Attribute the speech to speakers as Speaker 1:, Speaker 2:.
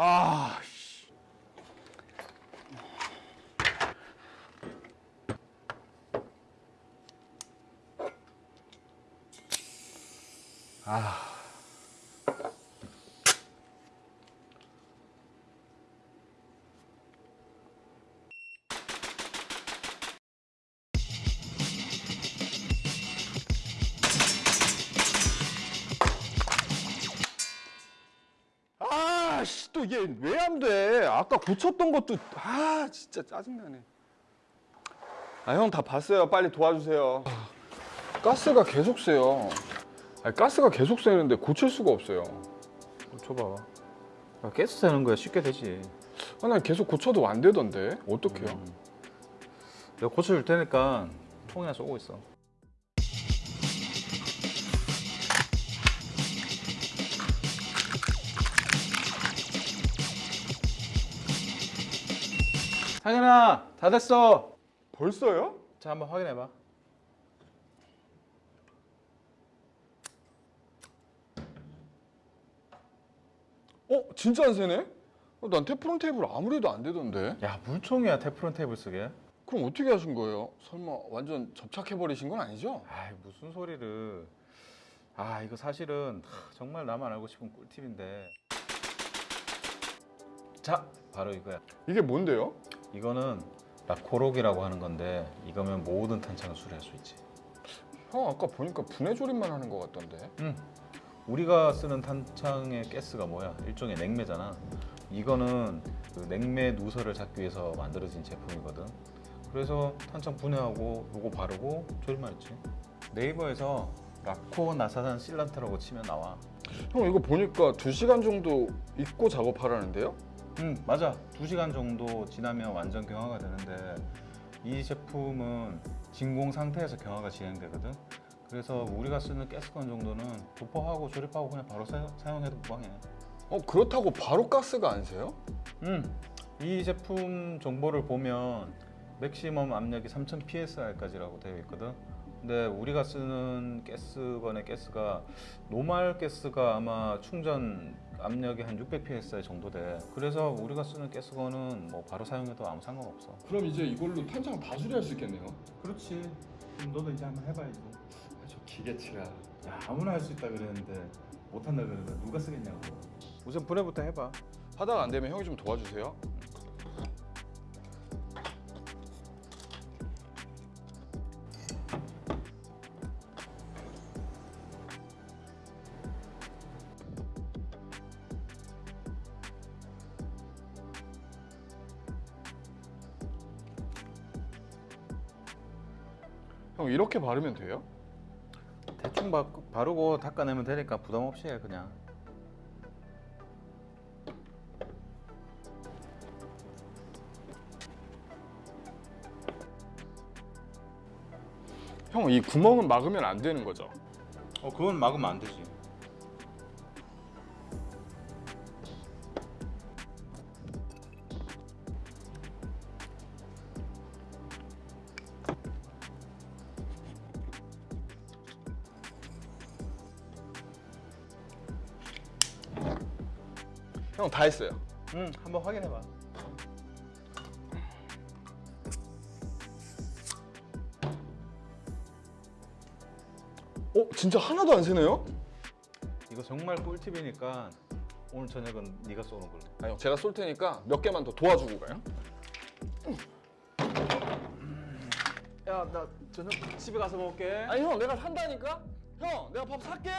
Speaker 1: 아, 씨. 아. 또 이게 왜 안 돼? 아까 고쳤던 것도 아, 진짜 짜증나네. 아, 형 다 봤어요. 빨리 도와주세요. 가스가 계속 새요. 아니, 가스가 계속 새는데 고칠 수가 없어요.
Speaker 2: 줘봐. 야, 가스 새는 거야 쉽게 되지.
Speaker 1: 아, 난 계속 고쳐도 안 되던데. 어떡해요?
Speaker 2: 음. 내가 고쳐줄 테니까 통이나 쏘고 있어. 상현아 다 됐어.
Speaker 1: 벌써요?
Speaker 2: 자 한번 확인해봐.
Speaker 1: 어, 진짜 안 새네? 어, 난 테프론 테이블 아무리 해도 안 되던데.
Speaker 2: 야 물총이야 테프론 테이블 쓰게.
Speaker 1: 그럼 어떻게 하신 거예요? 설마 완전 접착해 버리신 건 아니죠?
Speaker 2: 아이 무슨 소리를. 아 이거 사실은 하, 정말 나만 알고 싶은 꿀팁인데. 자 바로 이거야.
Speaker 1: 이게 뭔데요?
Speaker 2: 이거는 라코록이라고 하는 건데 이거면 모든 탄창을 수리할 수 있지.
Speaker 1: 형 아까 보니까 분해 조립만 하는 것 같던데.
Speaker 2: 응. 우리가 쓰는 탄창의 가스가 뭐야? 일종의 냉매잖아. 이거는 그 냉매 누설을 잡기 위해서 만들어진 제품이거든. 그래서 탄창 분해하고 요거 바르고 조립만 했지. 네이버에서 라코 나사산 실란트라고 치면 나와.
Speaker 1: 형 이거 보니까 2시간 정도 입고 작업하라는데요?
Speaker 2: 응 맞아. 2시간 정도 지나면 완전 경화가 되는데 이 제품은 진공 상태에서 경화가 진행되거든. 그래서 우리가 쓰는 가스건 정도는 도포하고 조립하고 그냥 바로 사, 사용해도 무방해.
Speaker 1: 어 그렇다고 바로 가스가 안 새요?
Speaker 2: 음, 이 제품 정보를 보면 맥시멈 압력이 3000 psi까지라고 되어 있거든. 근데 우리가 쓰는 가스건의 가스가 노말 가스가 아마 충전 압력이 한 600 psi 정도 돼. 그래서 우리가 쓰는 가스건은 뭐 바로 사용해도 아무 상관없어.
Speaker 1: 그럼 이제 이걸로 탄창 다 수리할 수 있겠네요.
Speaker 2: 그렇지. 그럼 너도 이제 한번 해봐야지.
Speaker 1: 저 기계치라.
Speaker 2: 야 아무나 할 수 있다 그랬는데 못한다 그러는데 누가 쓰겠냐고. 우선 분해부터 해봐.
Speaker 1: 하다가 안 되면 형이 좀 도와주세요. 형 이렇게 바르면 돼요?
Speaker 2: 대충 바, 바르고 닦아내면 되니까 부담 없이 해 그냥.
Speaker 1: 형 이 구멍은 막으면 안 되는 거죠?
Speaker 2: 어 그건 막으면 안 되지.
Speaker 1: 형 다 했어요.
Speaker 2: 응, 한번 확인해봐.
Speaker 1: 어 진짜 하나도 안 새네요?
Speaker 2: 이거 정말 꿀팁이니까 오늘 저녁은 네가 쏘는 걸로.
Speaker 1: 아니 형 제가 쏠 테니까 몇 개만 더 도와주고 가요.
Speaker 2: 야, 나 저녁 집에 가서 먹을게.
Speaker 1: 아니 형 내가 산다니까? 형 내가 밥 살게.